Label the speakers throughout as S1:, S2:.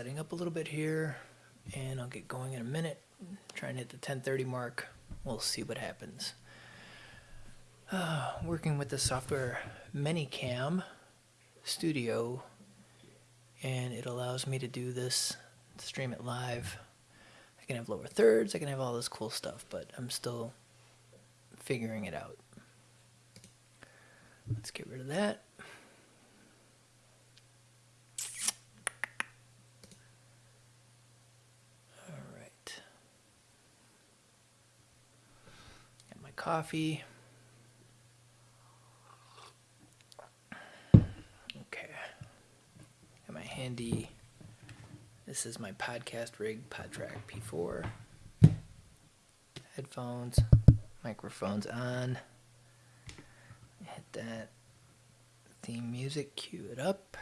S1: Setting up a little bit here, and I'll get going in a minute. Try and hit the 10:30 mark. We'll see what happens. Uh, working with the software ManyCam Studio, and it allows me to do this, stream it live. I can have lower thirds. I can have all this cool stuff, but I'm still figuring it out. Let's get rid of that. All right. Got my coffee. Okay. Got my handy. This is my podcast rig, PodTrak P4. Headphones, microphones on. Hit that theme music, cue it up.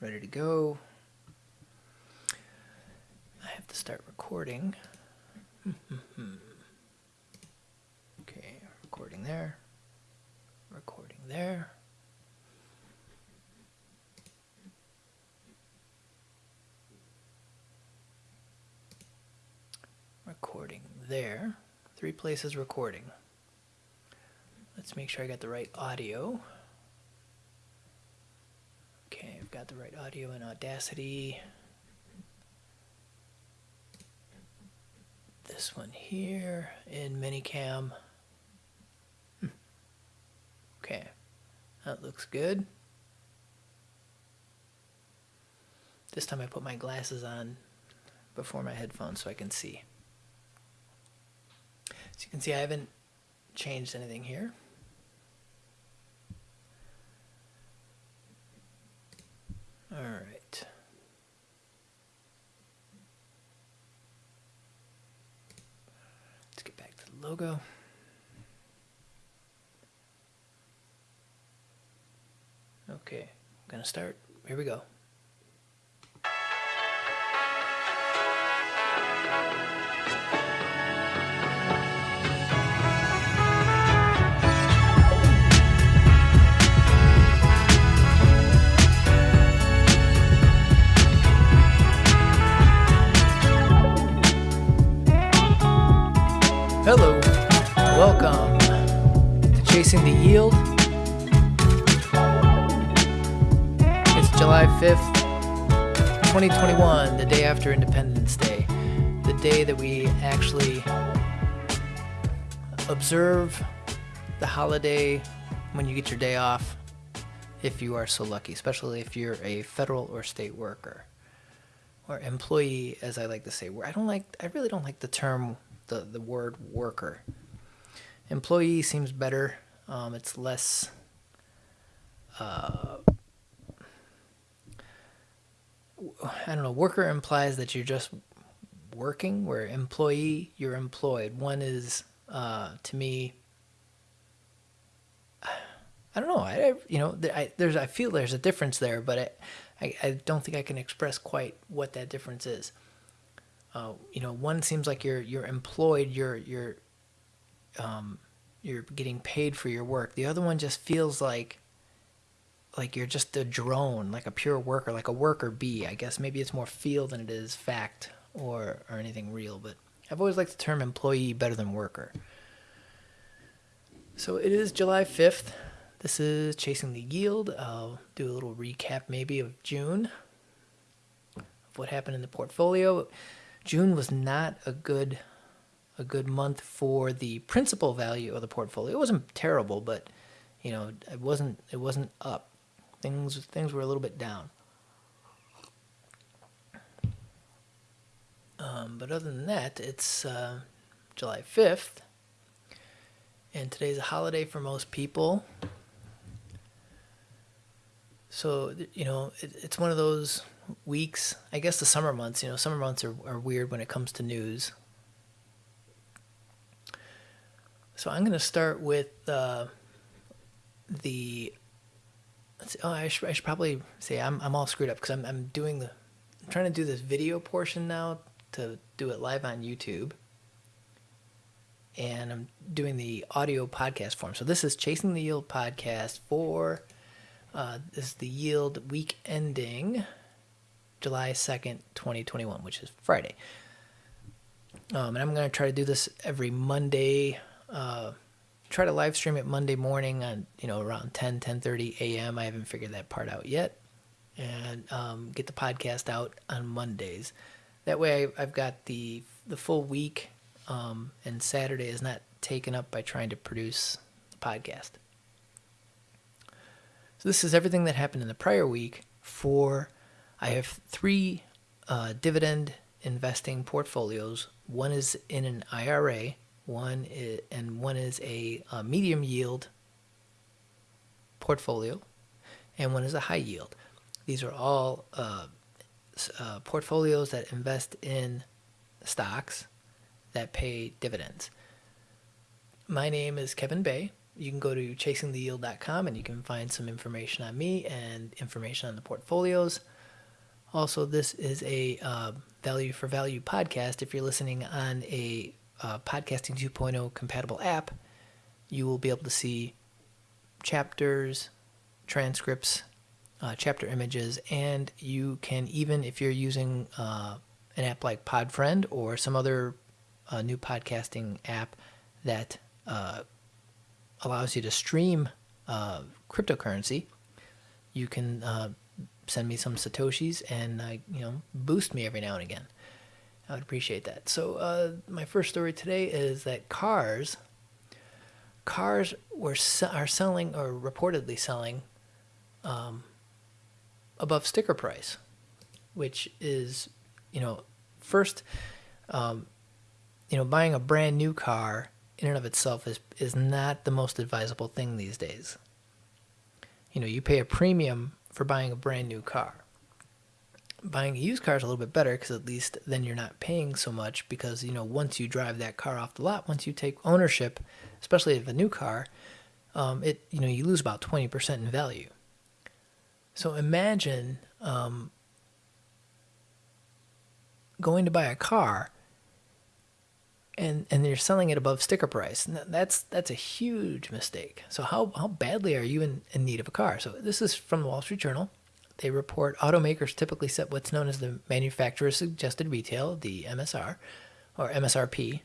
S1: Ready to go. I have to start recording. Hmm, hmm, hmm. There. Recording there. Recording there. Three places recording. Let's make sure I got the right audio. Okay, I've got the right audio in Audacity. This one here in ManyCam. Hmm. Okay, that looks good. This time I put my glasses on before my headphones so I can see. So you can see I haven't changed anything here. All right. Let's get back to the logo. Okay, I'm gonna start. Here we go. Hello, welcome to Chasing the Yield. July 5th, 2021, the day after Independence Day, the day that we actually observe the holiday when you get your day off, if you are so lucky, especially if you're a federal or state worker or employee, as I like to say. I don't like, I really don't like the term the, the word worker. Employee seems better. Um, it's less. Uh, I don't know. Worker implies that you're just working, where employee, you're employed. One is, uh, to me, I don't know. I, you know, I, there's, I feel there's a difference there, but I, I, I don't think I can express quite what that difference is. Uh, you know, one seems like you're you're employed, you're you're um, you're getting paid for your work. The other one just feels like like you're just a drone, like a pure worker, like a worker bee. I guess maybe it's more feel than it is fact or or anything real. But I've always liked the term employee better than worker. So it is July fifth. This is chasing the yield. I'll do a little recap maybe of June of what happened in the portfolio. June was not a good a good month for the principal value of the portfolio. It wasn't terrible, but you know, it wasn't it wasn't up. Things things were a little bit down. Um, but other than that, it's uh, July 5th, and today's a holiday for most people. So, you know, it, it's one of those weeks. I guess the summer months, you know, summer months are, are weird when it comes to news. So I'm going to start with uh, the. Oh, I should, I should probably say I'm, I'm all screwed up because I'm, I'm doing the. I'm trying to do this video portion now to do it live on YouTube. And I'm doing the audio podcast form. So this is Chasing the Yield podcast for Uh, this is the yield week ending July 2nd, 2021, which is Friday. Um, and I'm going to try to do this every Monday. Uh, try to live stream it Monday morning on, you know, around 10, 10.30 a.m. I haven't figured that part out yet. And um, get the podcast out on Mondays. That way I've got the, the full week um, and Saturday is not taken up by trying to produce the podcast. So this is everything that happened in the prior week for I have three uh, dividend investing portfolios. One is in an IRA, one is, and one is a, a medium yield portfolio, and one is a high yield. These are all uh, uh, portfolios that invest in stocks that pay dividends. My name is Kevin Bay. You can go to chasingtheyield.com and you can find some information on me and information on the portfolios. Also, this is a uh, value for value podcast. If you're listening on a uh, Podcasting 2.0 compatible app, you will be able to see chapters, transcripts, uh, chapter images, and you can even, if you're using uh, an app like Podfriend or some other uh, new podcasting app that uh, allows you to stream cryptocurrency, you can send me some satoshis and uh, you know boost me every now and again. I would appreciate that. So uh, my first story today is that cars, cars were are selling or reportedly selling um, above sticker price, which is you know first um, you know buying a brand new car in and of itself is is not the most advisable thing these days. You know, you pay a premium for buying a brand new car. Buying a used car is a little bit better because at least then you're not paying so much because you know once you drive that car off the lot, once you take ownership, especially of a new car, um, it you know you lose about twenty percent in value. So imagine um, going to buy a car and and you're selling it above sticker price. And that's that's a huge mistake. So how how badly are you in, in need of a car? So this is from the Wall Street Journal. They report automakers typically set what's known as the manufacturer suggested retail, the MSR, or MSRP,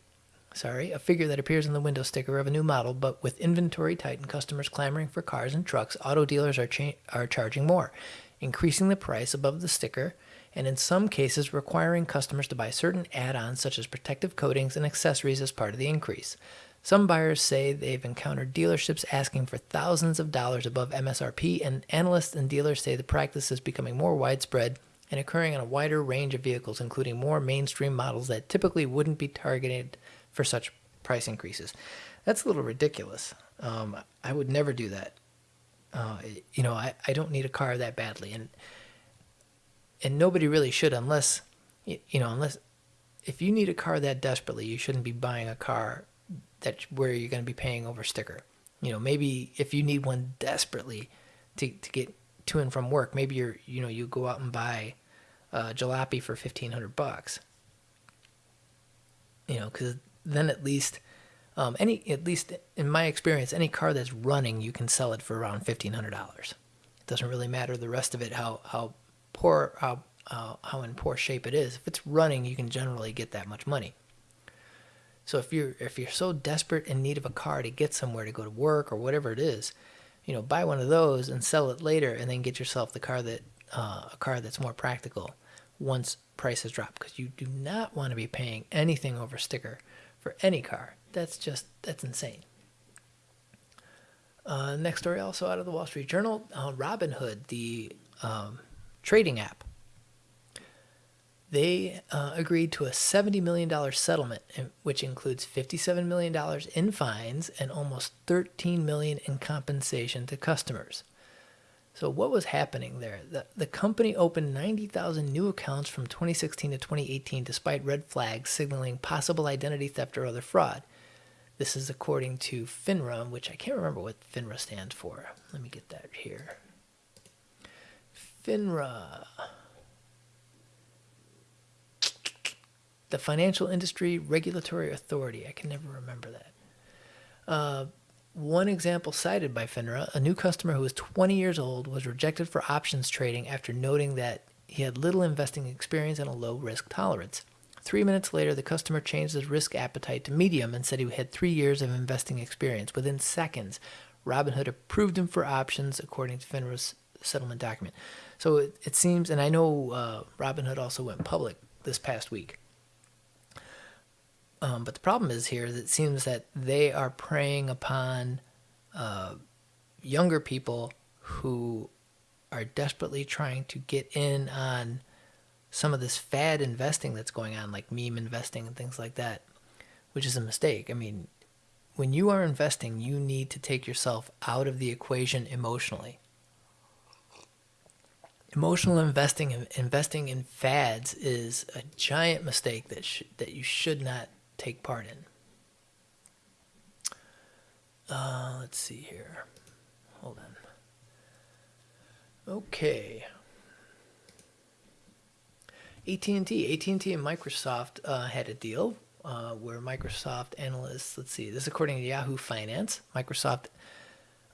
S1: sorry, a figure that appears on the window sticker of a new model, but with inventory tight and customers clamoring for cars and trucks, auto dealers are cha- are charging more, increasing the price above the sticker and in some cases requiring customers to buy certain add ons such as protective coatings and accessories as part of the increase. Some buyers say they've encountered dealerships asking for thousands of dollars above MSRP, and analysts and dealers say the practice is becoming more widespread and occurring on a wider range of vehicles, including more mainstream models that typically wouldn't be targeted for such price increases. That's a little ridiculous. Um, I would never do that. Uh, you know, I, I don't need a car that badly. And and nobody really should unless you know unless if you need a car that desperately you shouldn't be buying a car that where you're going to be paying over sticker you know maybe if you need one desperately to, to get to and from work maybe you're you know you go out and buy a jalopy for 1500 bucks you know because then at least um, any at least in my experience any car that's running you can sell it for around $1500 it doesn't really matter the rest of it how how poor how uh, how in poor shape it is. If it's running, you can generally get that much money. So if you're if you're so desperate in need of a car to get somewhere to go to work or whatever it is, you know, buy one of those and sell it later, and then get yourself the car that uh, a car that's more practical once prices drop because you do not want to be paying anything over sticker for any car. That's just that's insane. Uh, next story, also out of the Wall Street Journal, uh, Robinhood, the um, trading app. They uh, agreed to a $70 million settlement, which includes $57 million in fines and almost 13 million in compensation to customers. So what was happening there? The, the company opened 90,000 new accounts from 2016 to 2018 despite red flags signaling possible identity theft or other fraud. This is according to FINRA, which I can't remember what FINRA stands for. Let me get that here. FINRA. The Financial Industry Regulatory Authority. I can never remember that. Uh, one example cited by FINRA, a new customer who was 20 years old was rejected for options trading after noting that he had little investing experience and a low risk tolerance. Three minutes later, the customer changed his risk appetite to medium and said he had three years of investing experience. Within seconds, Robinhood approved him for options according to FINRA's settlement document. So it, it seems, and I know uh, Robinhood also went public this past week. Um, but the problem is here that it seems that they are preying upon uh, younger people who are desperately trying to get in on some of this fad investing that's going on, like meme investing and things like that, which is a mistake. I mean, when you are investing, you need to take yourself out of the equation emotionally. Emotional investing, investing in fads, is a giant mistake that sh- that you should not take part in. Uh, let's see here. Hold on. Okay. AT&T, AT&T and Microsoft uh, had a deal uh, where Microsoft analysts, let's see, this is according to Yahoo Finance, Microsoft,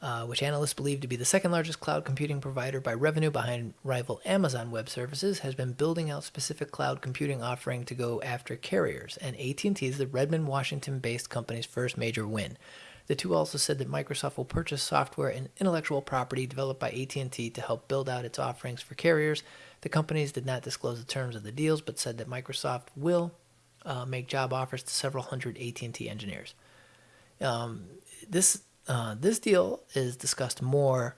S1: uh, which analysts believe to be the second largest cloud computing provider by revenue behind rival Amazon Web Services, has been building out specific cloud computing offering to go after carriers. And AT&T is the Redmond, Washington-based company's first major win. The two also said that Microsoft will purchase software and intellectual property developed by AT&T to help build out its offerings for carriers. The companies did not disclose the terms of the deals, but said that Microsoft will uh, make job offers to several hundred AT&T engineers. Um, this uh, this deal is discussed more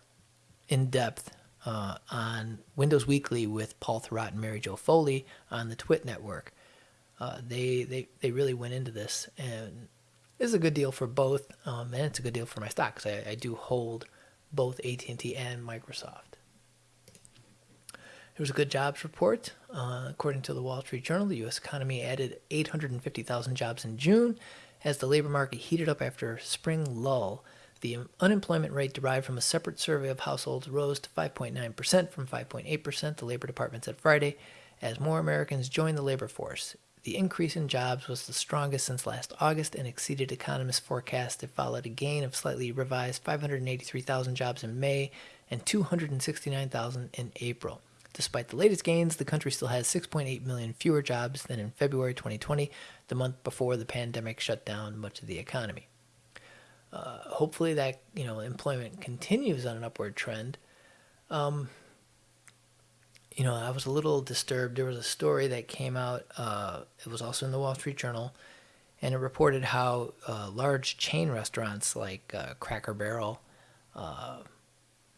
S1: in depth uh, on Windows Weekly with Paul Thurrott and Mary Jo Foley on the Twit network. Uh, they, they they really went into this, and it's a good deal for both, um, and it's a good deal for my stock because I, I do hold both AT&T and Microsoft. There was a good jobs report. Uh, according to the Wall Street Journal, the U.S. economy added 850,000 jobs in June as the labor market heated up after a spring lull. The unemployment rate derived from a separate survey of households rose to 5.9% from 5.8%, the Labor Department said Friday, as more Americans joined the labor force. The increase in jobs was the strongest since last August and exceeded economists' forecasts. It followed a gain of slightly revised 583,000 jobs in May and 269,000 in April. Despite the latest gains, the country still has 6.8 million fewer jobs than in February 2020, the month before the pandemic shut down much of the economy. Uh, hopefully, that you know employment continues on an upward trend. Um, you know, I was a little disturbed. There was a story that came out. Uh, it was also in the Wall Street Journal, and it reported how uh, large chain restaurants like uh, Cracker Barrel, oh,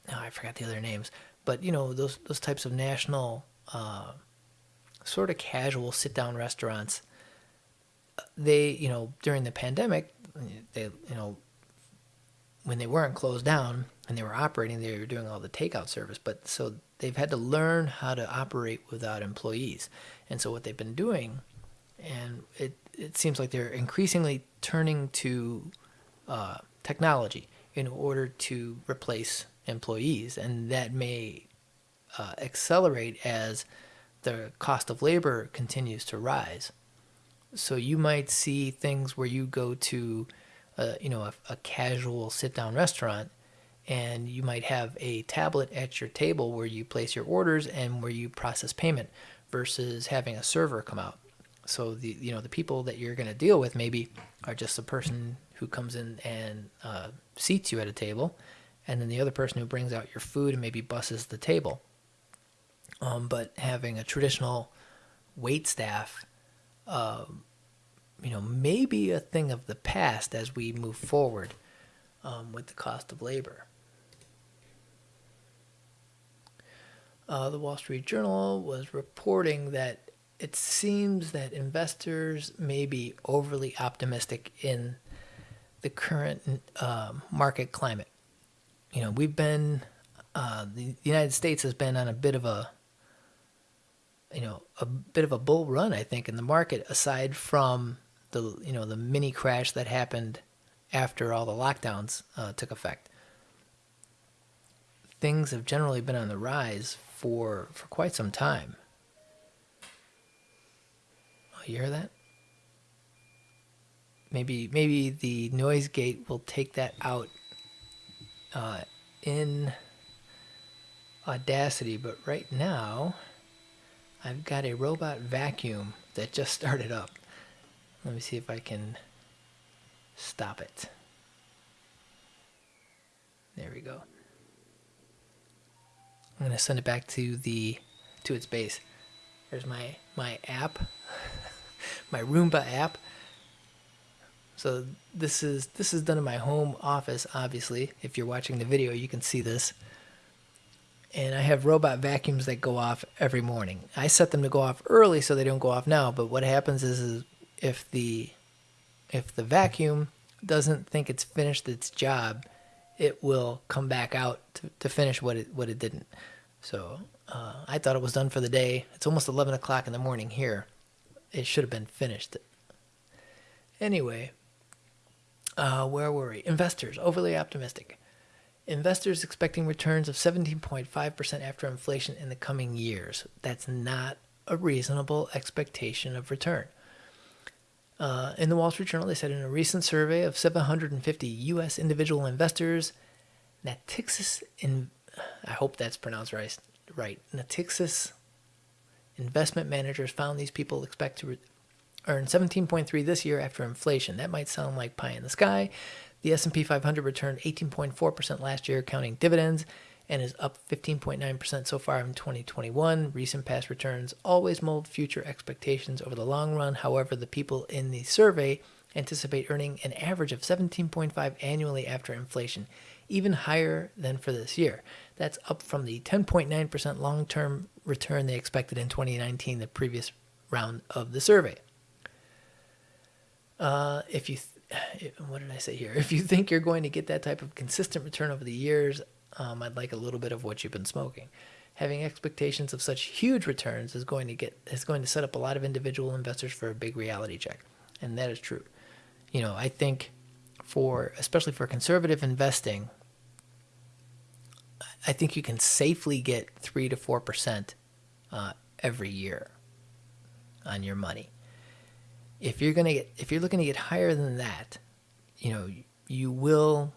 S1: I forgot the other names, but you know those those types of national uh, sort of casual sit down restaurants they you know during the pandemic they you know when they weren't closed down and they were operating they were doing all the takeout service but so they've had to learn how to operate without employees and so what they've been doing and it it seems like they're increasingly turning to uh, technology in order to replace employees, and that may uh, accelerate as the cost of labor continues to rise. So you might see things where you go to, uh, you know, a, a casual sit-down restaurant, and you might have a tablet at your table where you place your orders and where you process payment, versus having a server come out. So the you know the people that you're going to deal with maybe are just the person who comes in and uh, seats you at a table, and then the other person who brings out your food and maybe busses the table. Um, but having a traditional wait staff, uh, you know, maybe a thing of the past as we move forward um, with the cost of labor. Uh, the Wall Street Journal was reporting that it seems that investors may be overly optimistic in the current uh, market climate you know, we've been, uh, the United States has been on a bit of a, you know, a bit of a bull run, I think, in the market, aside from the, you know, the mini crash that happened after all the lockdowns uh, took effect. Things have generally been on the rise for, for quite some time. Oh, you hear that? maybe maybe the noise gate will take that out uh, in Audacity, but right now I've got a robot vacuum that just started up. Let me see if I can stop it. There we go. I'm gonna send it back to the to its base. There's my my app, my Roomba app. So this is this is done in my home office. Obviously, if you're watching the video, you can see this. And I have robot vacuums that go off every morning. I set them to go off early so they don't go off now. But what happens is, is if the if the vacuum doesn't think it's finished its job, it will come back out to, to finish what it what it didn't. So uh, I thought it was done for the day. It's almost 11 o'clock in the morning here. It should have been finished. Anyway, uh, where were we? Investors overly optimistic. Investors expecting returns of 17.5% after inflation in the coming years. That's not a reasonable expectation of return. Uh, in the Wall Street Journal, they said in a recent survey of 750 U.S. individual investors, Natixis, in, I hope that's pronounced right, right, Natixis investment managers found these people expect to earn 17.3 this year after inflation. That might sound like pie in the sky. The S&P 500 returned 18.4% last year, counting dividends, and is up 15.9% so far in 2021. Recent past returns always mold future expectations over the long run. However, the people in the survey anticipate earning an average of 17.5 annually after inflation, even higher than for this year. That's up from the 10.9% long-term return they expected in 2019, the previous round of the survey. Uh, if you, what did I say here? If you think you're going to get that type of consistent return over the years, um, I'd like a little bit of what you've been smoking. Having expectations of such huge returns is going to get is going to set up a lot of individual investors for a big reality check, and that is true. You know, I think for especially for conservative investing, I think you can safely get three to four percent uh, every year on your money. If you're gonna get if you're looking to get higher than that, you know, you will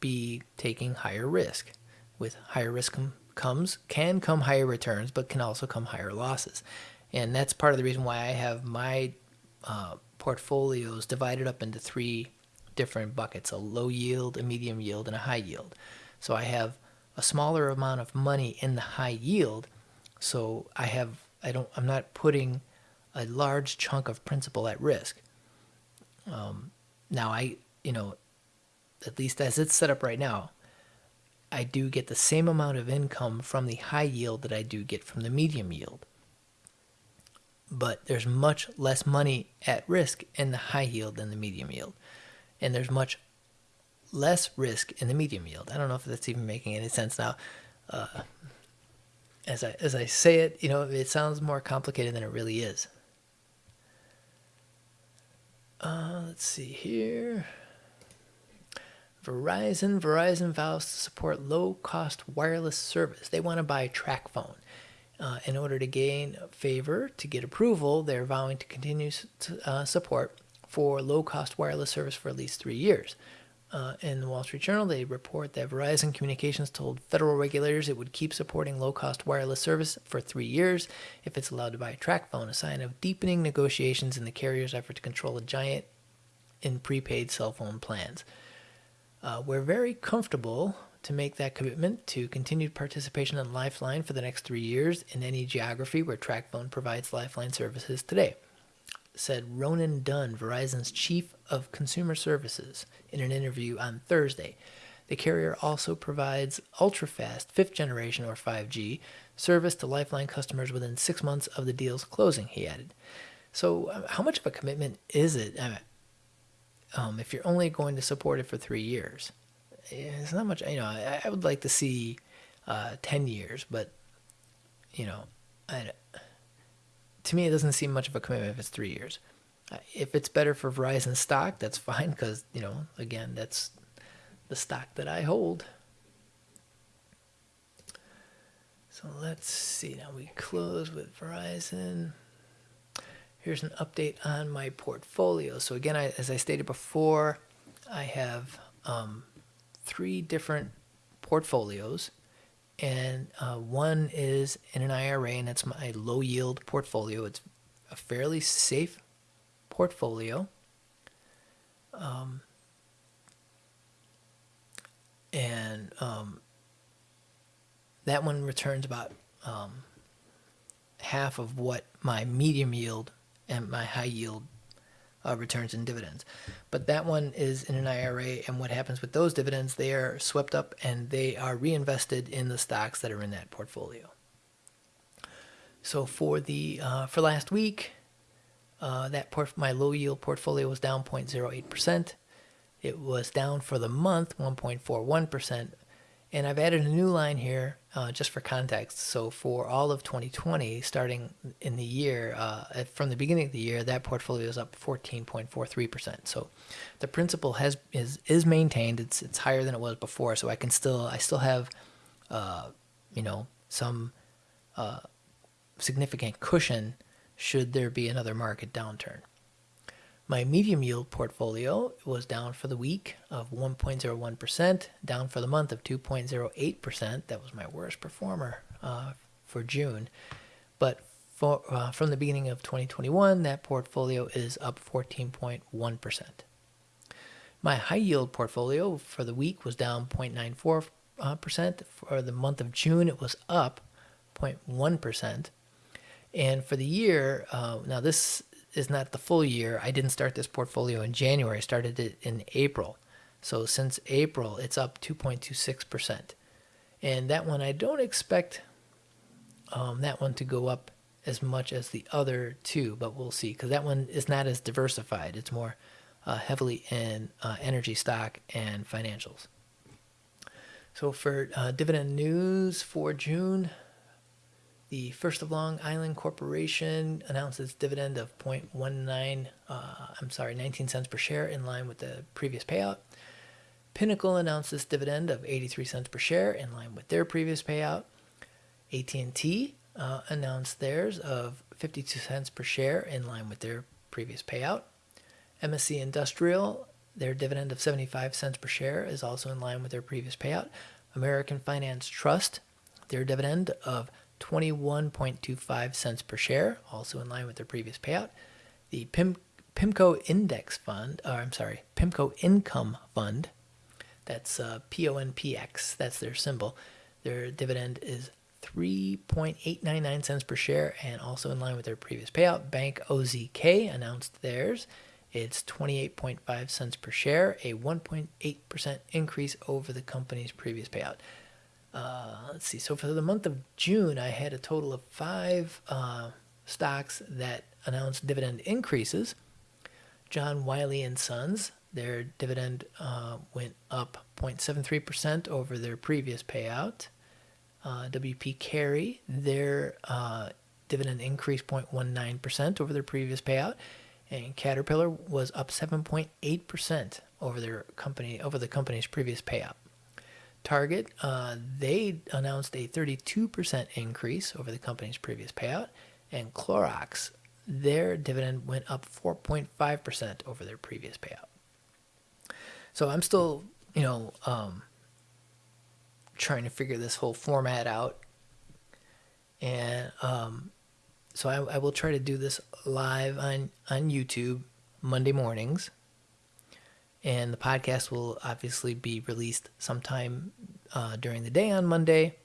S1: be taking higher risk. With higher risk com- comes can come higher returns, but can also come higher losses, and that's part of the reason why I have my uh, portfolios divided up into three different buckets: a low yield, a medium yield, and a high yield. So I have a smaller amount of money in the high yield, so I have I don't I'm not putting a large chunk of principal at risk. Um, now I you know at least as it's set up right now, I do get the same amount of income from the high yield that I do get from the medium yield. But there's much less money at risk in the high yield than the medium yield. And there's much less risk in the medium yield. I don't know if that's even making any sense now. Uh, as I as I say it, you know, it sounds more complicated than it really is. Uh, let's see here. Verizon, Verizon vows to support low-cost wireless service. They want to buy TracFone. Uh, in order to gain favor, to get approval, they're vowing to continue to, uh, support for low-cost wireless service for at least three years. Uh, in the Wall Street Journal, they report that Verizon Communications told federal regulators it would keep supporting low-cost wireless service for three years if it's allowed to buy a TracFone, a sign of deepening negotiations in the carrier's effort to control a giant in prepaid cell phone plans. Uh, we're very comfortable to make that commitment to continued participation in Lifeline for the next three years in any geography where TracFone provides Lifeline services today, said Ronan Dunn, Verizon's chief of consumer services, in an interview on Thursday. The carrier also provides ultra-fast fifth generation or 5G service to Lifeline customers within six months of the deal's closing, he added. So, uh, how much of a commitment is it? Um, if you're only going to support it for three years. It's not much, you know, I, I would like to see uh, 10 years, but, you know, I, to me, it doesn't seem much of a commitment if it's three years. If it's better for Verizon stock, that's fine because, you know, again, that's the stock that I hold. So let's see. Now we close with Verizon. Here's an update on my portfolio. So again, I, as I stated before, I have um, three different portfolios, and uh, one is in an IRA, and that's my low yield portfolio. It's a fairly safe portfolio. Um, and um, that one returns about um, half of what my medium yield and my high yield uh, returns and dividends. But that one is in an IRA, and what happens with those dividends? They are swept up and they are reinvested in the stocks that are in that portfolio. So for the uh, for last week, uh, that my low yield portfolio was down 0.08 percent. It was down for the month 1.41 percent, and I've added a new line here uh, just for context. So for all of 2020, starting in the year, uh, from the beginning of the year, that portfolio is up 14.43%. So the principal has is is maintained. It's it's higher than it was before. So I can still I still have, uh, you know, some uh, significant cushion should there be another market downturn. My medium yield portfolio was down for the week of 1.01%, down for the month of 2.08%. That was my worst performer uh, for June. But for, uh, from the beginning of 2021, that portfolio is up 14.1%. My high yield portfolio for the week was down 0.94%. Uh, for the month of June, it was up 0.1%. And for the year, uh, now this is not the full year. I didn't start this portfolio in January. I started it in April. So since April, it's up 2.26%. And that one, I don't expect um, that one to go up as much as the other two, but we'll see because that one is not as diversified. It's more uh, heavily in uh, energy stock and financials. So for uh, dividend news for June, the First of Long Island Corporation announced its dividend of 0.19, uh, I'm sorry, 19 cents per share in line with the previous payout. Pinnacle announced its dividend of 83 cents per share in line with their previous payout. AT&T uh, announced theirs of 52 cents per share in line with their previous payout. MSC Industrial, their dividend of 75 cents per share is also in line with their previous payout. American Finance Trust, their dividend of 21.25 cents per share, also in line with their previous payout. The PIM, PIMCO Index Fund, or I'm sorry, PIMCO Income Fund, that's uh, PONPX, that's their symbol. Their dividend is 3.899 cents per share and also in line with their previous payout. Bank OZK announced theirs. It's 28.5 cents per share, a 1.8% increase over the company's previous payout. Uh, let's see. So for the month of June, I had a total of five uh, stocks that announced dividend increases. John Wiley and Sons, their dividend uh, went up 0.73% over their previous payout. Uh, WP Carey, their uh, dividend increased 0.19% over their previous payout, and Caterpillar was up 7.8% over their company over the company's previous payout. Target, uh, they announced a 32% increase over the company's previous payout, and Clorox, their dividend went up 4.5% over their previous payout. So I'm still, you know, um, trying to figure this whole format out. And um, so I, I will try to do this live on, on YouTube Monday mornings and the podcast will obviously be released sometime uh, during the day on Monday,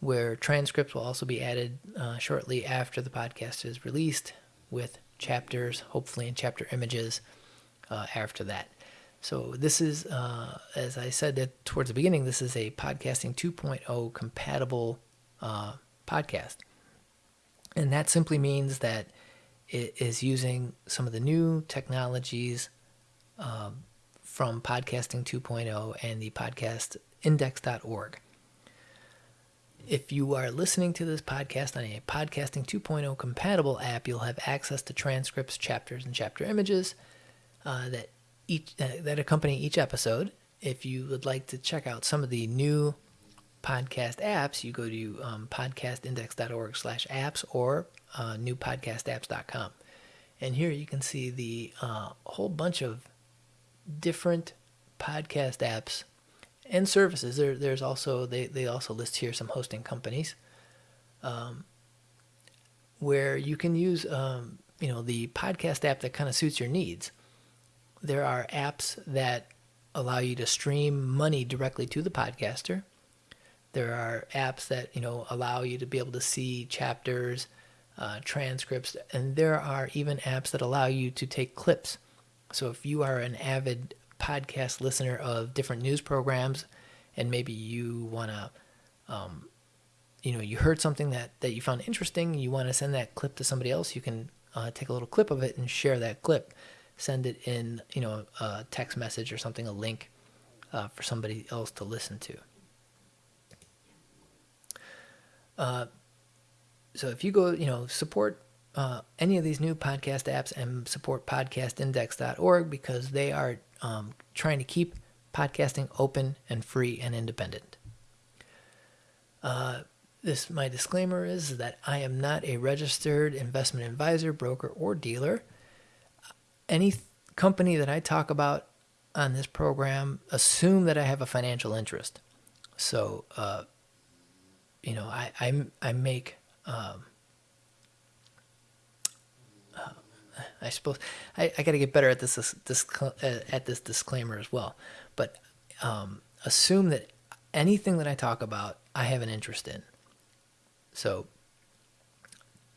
S1: where transcripts will also be added uh, shortly after the podcast is released with chapters, hopefully in chapter images uh, after that. So this is, uh, as I said that towards the beginning, this is a podcasting 2.0 compatible uh, podcast, and that simply means that it is using some of the new technologies um, from Podcasting 2.0 and the podcast index.org. If you are listening to this podcast on a Podcasting 2.0 compatible app, you'll have access to transcripts, chapters, and chapter images uh, that each uh, that accompany each episode. If you would like to check out some of the new podcast apps, you go to um, podcastindex.org/apps or uh, newpodcastapps.com. And here you can see the uh, whole bunch of different podcast apps and services. There, there's also they, they also list here some hosting companies um, where you can use um, you know the podcast app that kind of suits your needs. There are apps that allow you to stream money directly to the podcaster. There are apps that you know allow you to be able to see chapters, uh, transcripts, and there are even apps that allow you to take clips. So if you are an avid podcast listener of different news programs, and maybe you want to, um, you know, you heard something that that you found interesting, you want to send that clip to somebody else, you can uh, take a little clip of it and share that clip. Send it in, you know, a text message or something, a link uh, for somebody else to listen to. Uh, so if you go, you know, support uh, any of these new podcast apps and support podcastindex.org because they are um, trying to keep podcasting open and free and independent. Uh, this my disclaimer is that I am not a registered investment advisor, broker, or dealer. Any th- company that I talk about on this program assume that I have a financial interest. So, uh, you know, I I, I make. Um, uh, I suppose I, I got to get better at this, this, this at this disclaimer as well. But um, assume that anything that I talk about, I have an interest in. So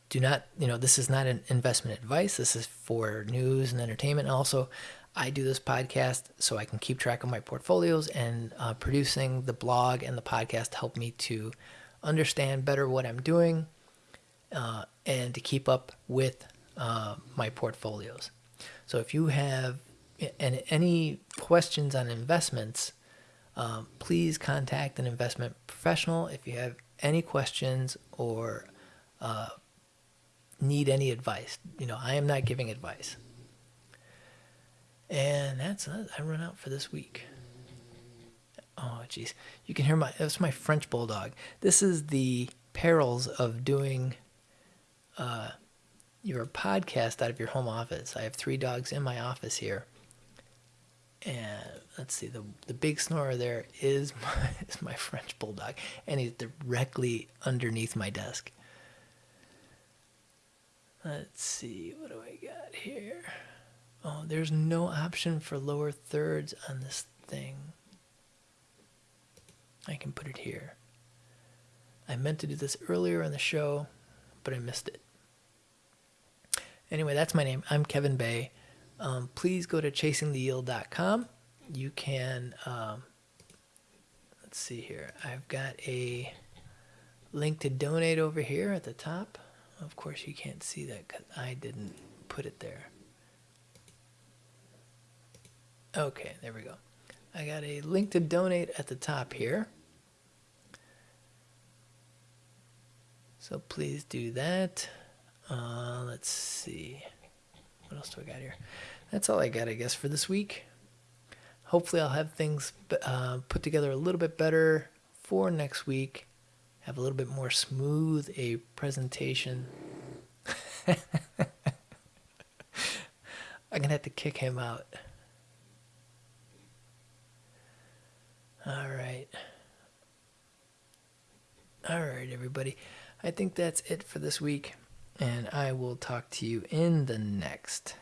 S1: do not, you know, this is not an investment advice. This is for news and entertainment. And also, I do this podcast so I can keep track of my portfolios and uh, producing the blog and the podcast help me to understand better what I'm doing uh, and to keep up with uh, my portfolios. So if you have any questions on investments, um, please contact an investment professional if you have any questions or uh, need any advice. You know, I am not giving advice. And that's it. I run out for this week. Oh, jeez. You can hear my, that's my French bulldog. This is the perils of doing uh, your podcast out of your home office. I have three dogs in my office here. And let's see, the the big snorer there is my, is my French bulldog, and he's directly underneath my desk. Let's see, what do I got here? Oh, there's no option for lower thirds on this thing. I can put it here. I meant to do this earlier in the show, but I missed it. Anyway, that's my name. I'm Kevin Bay. Um, please go to chasingtheyield.com you can, um, let's see here. I've got a link to donate over here at the top. Of course, you can't see that because I didn't put it there. Okay, there we go. I got a link to donate at the top here. So please do that. Uh, let's see. What else do I got here? That's all I got, I guess, for this week hopefully I'll have things uh, put together a little bit better for next week. Have a little bit more smooth a presentation. I'm gonna have to kick him out. All right. All right, everybody. I think that's it for this week, and I will talk to you in the next.